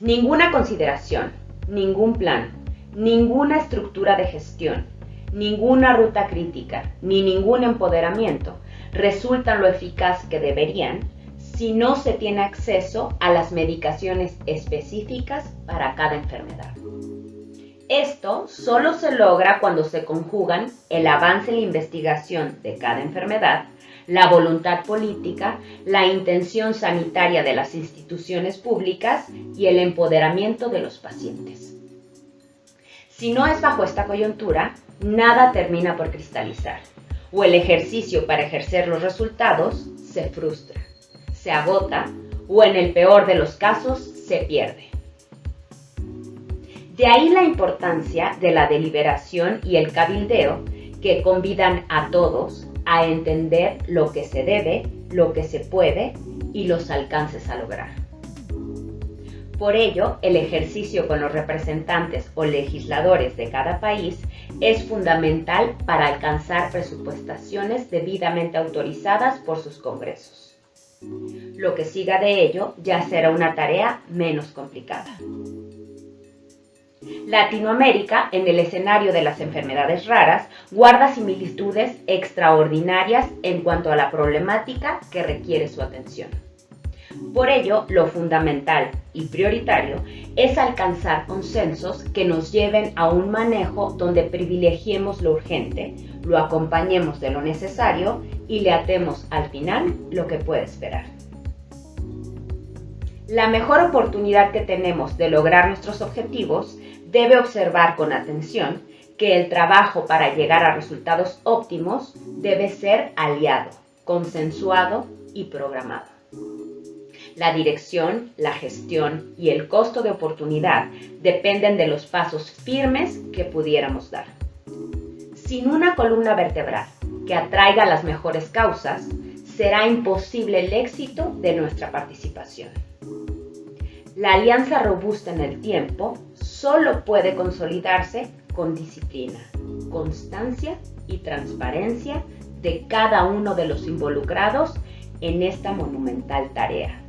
Ninguna consideración, ningún plan, ninguna estructura de gestión, ninguna ruta crítica, ni ningún empoderamiento resultan lo eficaz que deberían si no se tiene acceso a las medicaciones específicas para cada enfermedad. Esto solo se logra cuando se conjugan el avance en la investigación de cada enfermedad, la voluntad política, la intención sanitaria de las instituciones públicas y el empoderamiento de los pacientes. Si no es bajo esta coyuntura, nada termina por cristalizar, o el ejercicio para ejercer los resultados se frustra, se agota o en el peor de los casos se pierde. De ahí la importancia de la deliberación y el cabildeo que convidan a todos a entender lo que se debe, lo que se puede y los alcances a lograr. Por ello, el ejercicio con los representantes o legisladores de cada país es fundamental para alcanzar presupuestaciones debidamente autorizadas por sus congresos. Lo que siga de ello ya será una tarea menos complicada. Latinoamérica, en el escenario de las enfermedades raras, guarda similitudes extraordinarias en cuanto a la problemática que requiere su atención. Por ello, lo fundamental y prioritario es alcanzar consensos que nos lleven a un manejo donde privilegiemos lo urgente, lo acompañemos de lo necesario y le atemos al final lo que puede esperar. La mejor oportunidad que tenemos de lograr nuestros objetivos debe observar con atención que el trabajo para llegar a resultados óptimos debe ser aliado, consensuado y programado. La dirección, la gestión y el costo de oportunidad dependen de los pasos firmes que pudiéramos dar. Sin una columna vertebral que atraiga las mejores causas, será imposible el éxito de nuestra participación. La alianza robusta en el tiempo solo puede consolidarse con disciplina, constancia y transparencia de cada uno de los involucrados en esta monumental tarea.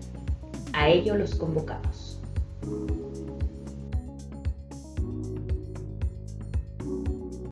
A ello los convocamos.